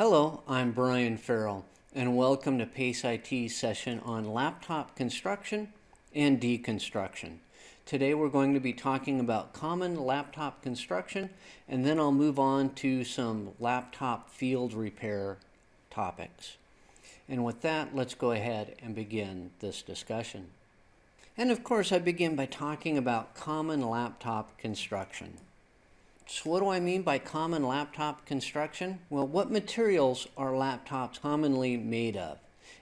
Hello, I'm Brian Farrell, and welcome to PACE IT session on laptop construction and deconstruction. Today we're going to be talking about common laptop construction, and then I'll move on to some laptop field repair topics. And with that, let's go ahead and begin this discussion. And of course, I begin by talking about common laptop construction. So what do I mean by common laptop construction? Well, what materials are laptops commonly made of?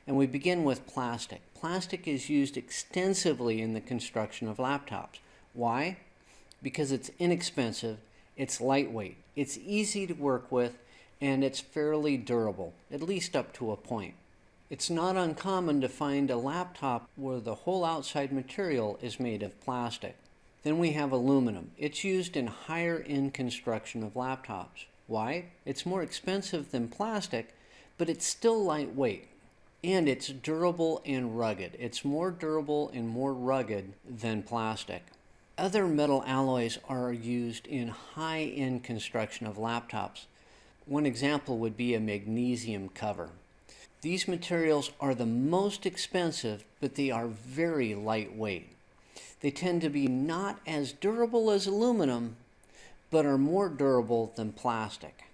And we begin with plastic. Plastic is used extensively in the construction of laptops. Why? Because it's inexpensive, it's lightweight, it's easy to work with, and it's fairly durable, at least up to a point. It's not uncommon to find a laptop where the whole outside material is made of plastic. Then we have aluminum. It's used in higher end construction of laptops. Why? It's more expensive than plastic, but it's still lightweight. And it's durable and rugged. It's more durable and more rugged than plastic. Other metal alloys are used in high-end construction of laptops. One example would be a magnesium cover. These materials are the most expensive, but they are very lightweight. They tend to be not as durable as aluminum, but are more durable than plastic.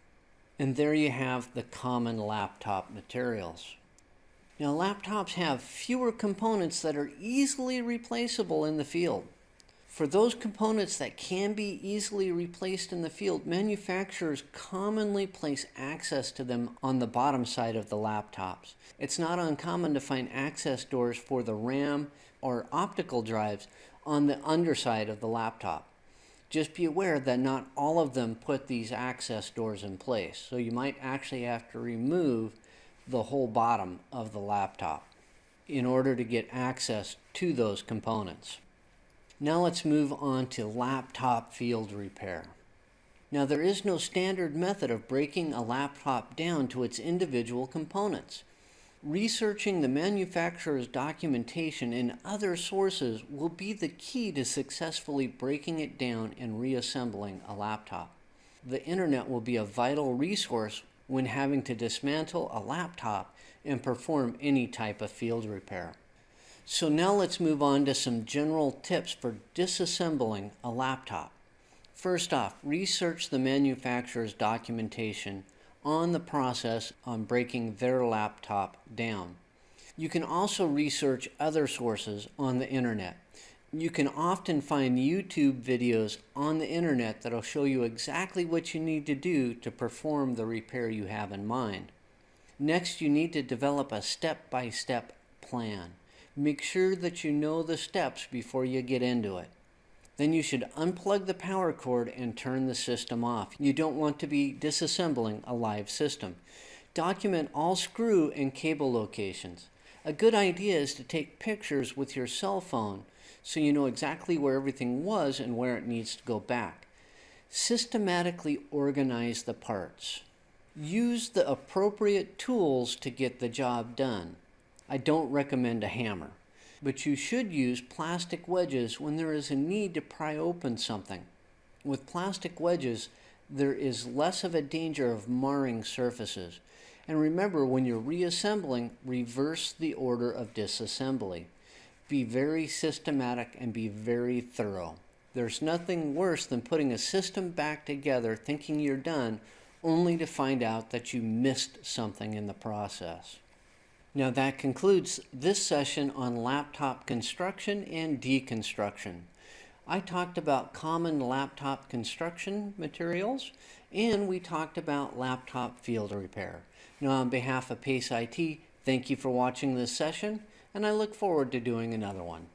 And there you have the common laptop materials. Now laptops have fewer components that are easily replaceable in the field. For those components that can be easily replaced in the field, manufacturers commonly place access to them on the bottom side of the laptops. It's not uncommon to find access doors for the RAM or optical drives on the underside of the laptop. Just be aware that not all of them put these access doors in place. So you might actually have to remove the whole bottom of the laptop in order to get access to those components. Now let's move on to laptop field repair. Now there is no standard method of breaking a laptop down to its individual components. Researching the manufacturer's documentation and other sources will be the key to successfully breaking it down and reassembling a laptop. The internet will be a vital resource when having to dismantle a laptop and perform any type of field repair. So now let's move on to some general tips for disassembling a laptop. First off, research the manufacturer's documentation on the process on breaking their laptop down. You can also research other sources on the internet. You can often find YouTube videos on the internet that'll show you exactly what you need to do to perform the repair you have in mind. Next, you need to develop a step-by-step -step plan. Make sure that you know the steps before you get into it. Then you should unplug the power cord and turn the system off. You don't want to be disassembling a live system. Document all screw and cable locations. A good idea is to take pictures with your cell phone so you know exactly where everything was and where it needs to go back. Systematically organize the parts. Use the appropriate tools to get the job done. I don't recommend a hammer but you should use plastic wedges when there is a need to pry open something. With plastic wedges, there is less of a danger of marring surfaces. And remember, when you're reassembling, reverse the order of disassembly. Be very systematic and be very thorough. There's nothing worse than putting a system back together thinking you're done, only to find out that you missed something in the process. Now that concludes this session on laptop construction and deconstruction. I talked about common laptop construction materials and we talked about laptop field repair. Now on behalf of PACE IT, thank you for watching this session and I look forward to doing another one.